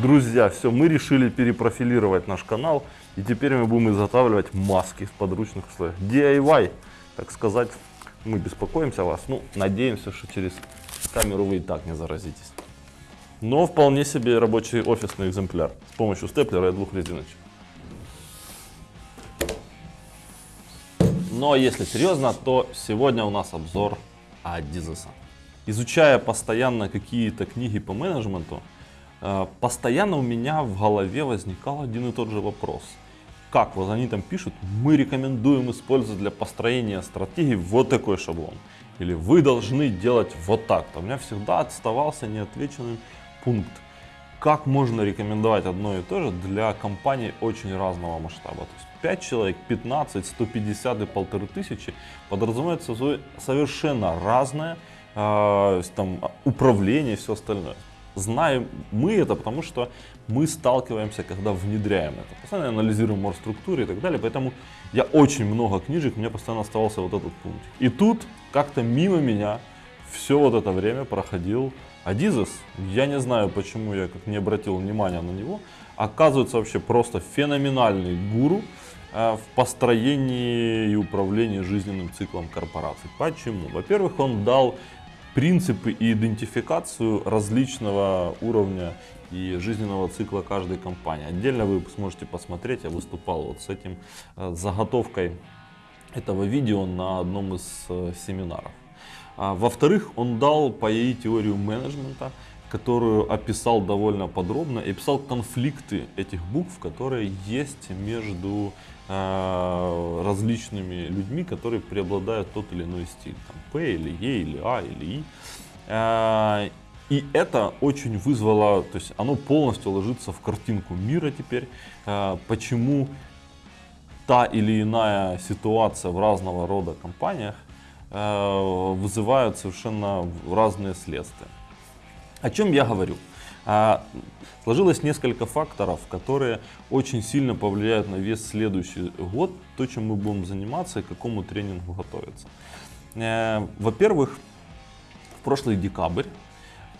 Друзья, все, мы решили перепрофилировать наш канал. И теперь мы будем изготавливать маски в подручных условиях. DIY, так сказать, мы беспокоимся о вас. Ну, надеемся, что через камеру вы и так не заразитесь. Но вполне себе рабочий офисный экземпляр с помощью степлера и двух резиночек. Но если серьезно, то сегодня у нас обзор Адизеса. Изучая постоянно какие-то книги по менеджменту, постоянно у меня в голове возникал один и тот же вопрос. Как вот они там пишут, мы рекомендуем использовать для построения стратегии вот такой шаблон. Или вы должны делать вот так-то. У меня всегда оставался неотвеченным пункт. Как можно рекомендовать одно и то же для компаний очень разного масштаба? То есть 5 человек, 15, 150 и 1500 подразумевается совершенно разное э, там, управление и все остальное. Знаем мы это, потому что мы сталкиваемся, когда внедряем это. Постоянно анализируем мор-структуры и так далее. Поэтому я очень много книжек, у меня постоянно оставался вот этот пункт. И тут как-то мимо меня все вот это время проходил Адизес. Я не знаю, почему я как не обратил внимания на него. Оказывается вообще просто феноменальный гуру э, в построении и управлении жизненным циклом корпораций. Почему? Во-первых, он дал принципы и идентификацию различного уровня и жизненного цикла каждой компании. Отдельно вы сможете посмотреть, я выступал вот с этим э, заготовкой этого видео на одном из э, семинаров. А, Во-вторых, он дал по ей теорию менеджмента, которую описал довольно подробно и описал конфликты этих букв, которые есть между различными людьми, которые преобладают тот или иной стиль. Там, П или Е или А или И. Э, и это очень вызвало, то есть оно полностью ложится в картинку мира теперь, э, почему та или иная ситуация в разного рода компаниях вызывают совершенно разные следствия. О чем я говорю? А, сложилось несколько факторов, которые очень сильно повлияют на весь следующий год, то, чем мы будем заниматься и к какому тренингу готовиться. Э, во-первых, в прошлый декабрь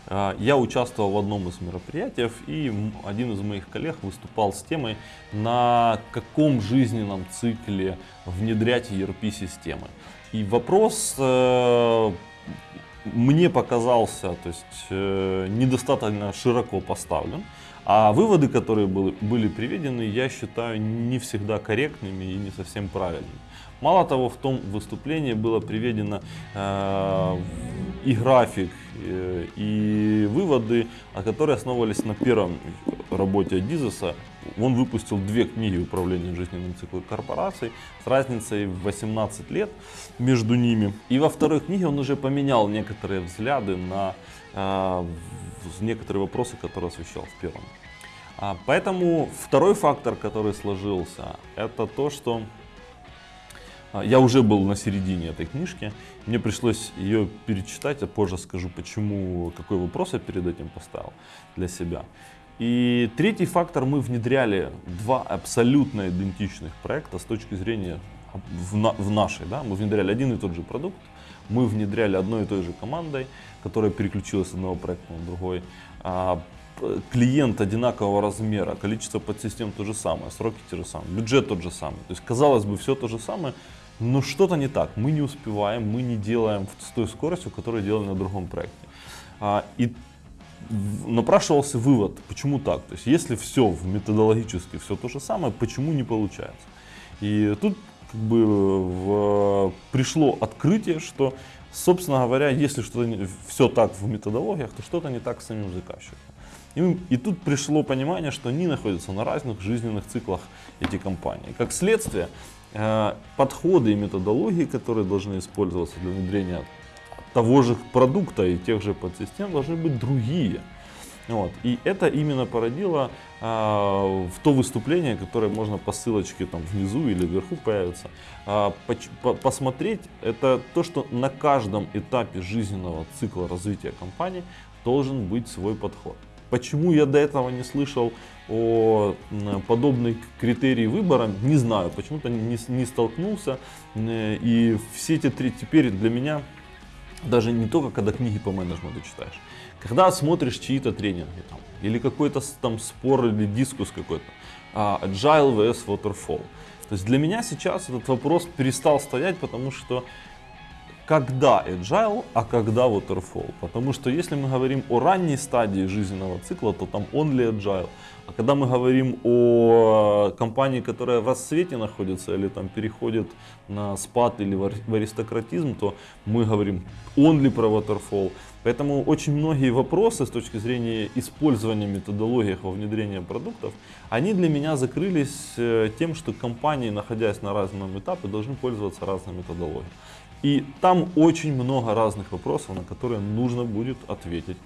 э, я участвовал в одном из мероприятий, и один из моих коллег выступал с темой, на каком жизненном цикле внедрять ERP-системы. И вопрос э, мне показался то есть, э, недостаточно широко поставлен. А выводы, которые были, были приведены, я считаю не всегда корректными и не совсем правильными. Мало того, в том выступлении было приведено э, и график, э, и выводы, которые основывались на первом работе Адизеса. Он выпустил две книги управления жизненным циклом корпораций с разницей в 18 лет между ними. И во второй книге он уже поменял некоторые взгляды на э, некоторые вопросы, которые освещал в первом. А, поэтому второй фактор, который сложился, это то, что а, я уже был на середине этой книжки, мне пришлось ее перечитать, а позже скажу, почему, какой вопрос я перед этим поставил для себя. И третий фактор, мы внедряли два абсолютно идентичных проекта с точки зрения в, на, в нашей, да, мы внедряли один и тот же продукт, мы внедряли одной и той же командой, которая переключилась с одного проекта на другой. А, клиент одинакового размера, количество подсистем то же самое, сроки те же самые, бюджет тот же самый. То есть, казалось бы, все то же самое, но что-то не так. Мы не успеваем, мы не делаем с той скоростью, которую делали на другом проекте. А, и напрашивался вывод, почему так. То есть, если все в методологически все то же самое, почему не получается? И тут как бы в, пришло открытие, что, собственно говоря, если что-то все так в методологиях, то что-то не так с самим заказчиком. И, и тут пришло понимание, что они находятся на разных жизненных циклах эти компании. Как следствие, э, подходы и методологии, которые должны использоваться для внедрения того же продукта и тех же подсистем, должны быть другие. Вот. И это именно породило э, в то выступление, которое можно по ссылочке там внизу или вверху появится, э, по, посмотреть, это то, что на каждом этапе жизненного цикла развития компании должен быть свой подход. Почему я до этого не слышал о подобной критерии выбора, не знаю, почему-то не, не столкнулся. И все эти три теперь для меня даже не только когда книги по менеджменту читаешь, когда смотришь чьи-то тренинги там, или какой-то там спор или дискус какой-то, а, agile vs waterfall. То есть для меня сейчас этот вопрос перестал стоять, потому что когда agile, а когда waterfall. Потому что если мы говорим о ранней стадии жизненного цикла, то там only agile. А когда мы говорим о компании, которая в расцвете находится или там переходит на спад или в аристократизм, то мы говорим only про waterfall. Поэтому очень многие вопросы с точки зрения использования методологий во внедрении продуктов, они для меня закрылись э, тем, что компании, находясь на разном этапе, должны пользоваться разной методологией. И там очень много разных вопросов, на которые нужно будет ответить.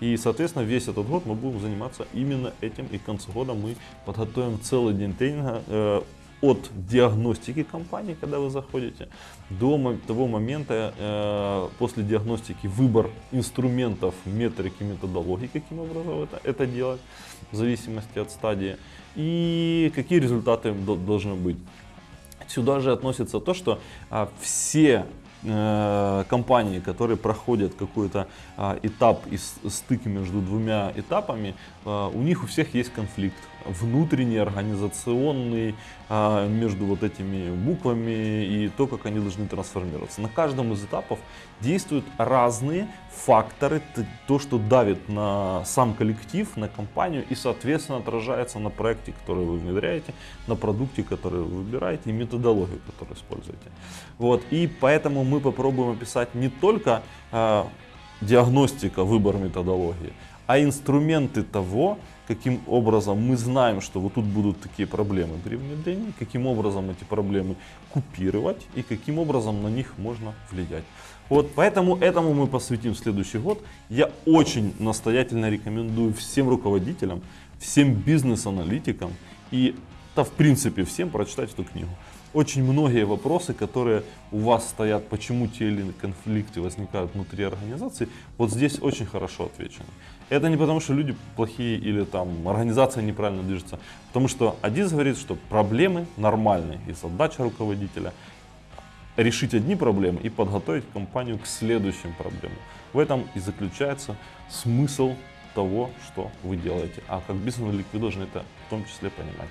И, соответственно, весь этот год мы будем заниматься именно этим. И к концу года мы подготовим целый день тренинга э, от диагностики компании, когда вы заходите, до того момента, э, после диагностики, выбор инструментов, метрики, методологии, каким образом это, это делать, в зависимости от стадии, и какие результаты должны быть. Сюда же относится то, что а, все компании, которые проходят какой-то а, этап и стык между двумя этапами, а, у них у всех есть конфликт внутренний, организационный, а, между вот этими буквами и то, как они должны трансформироваться. На каждом из этапов действуют разные факторы, то, что давит на сам коллектив, на компанию и, соответственно, отражается на проекте, который вы внедряете, на продукте, который вы выбираете и методологию, которую используете. Вот. И поэтому мы попробуем описать не только э, диагностика, выбор методологии, а инструменты того, каким образом мы знаем, что вот тут будут такие проблемы при внедрении, каким образом эти проблемы купировать и каким образом на них можно влиять. Вот поэтому этому мы посвятим следующий год. Я очень настоятельно рекомендую всем руководителям, всем бизнес-аналитикам и да, в принципе всем прочитать эту книгу очень многие вопросы, которые у вас стоят, почему те или иные конфликты возникают внутри организации, вот здесь очень хорошо отвечено. Это не потому, что люди плохие или там организация неправильно движется, потому что Адис говорит, что проблемы нормальные и задача руководителя решить одни проблемы и подготовить компанию к следующим проблемам. В этом и заключается смысл того, что вы делаете. А как бизнес-аналитик вы должны это в том числе понимать.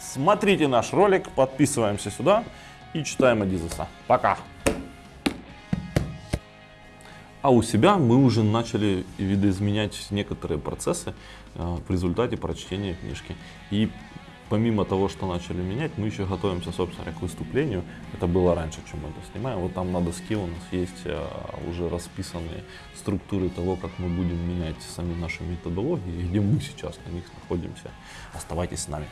Смотрите наш ролик, подписываемся сюда и читаем Адизеса. Пока! А у себя мы уже начали видоизменять некоторые процессы э, в результате прочтения книжки. И помимо того, что начали менять, мы еще готовимся, собственно, к выступлению. Это было раньше, чем мы это снимаем. Вот там на доске у нас есть э, уже расписанные структуры того, как мы будем менять сами наши методологии, где мы сейчас на них находимся. Оставайтесь с нами.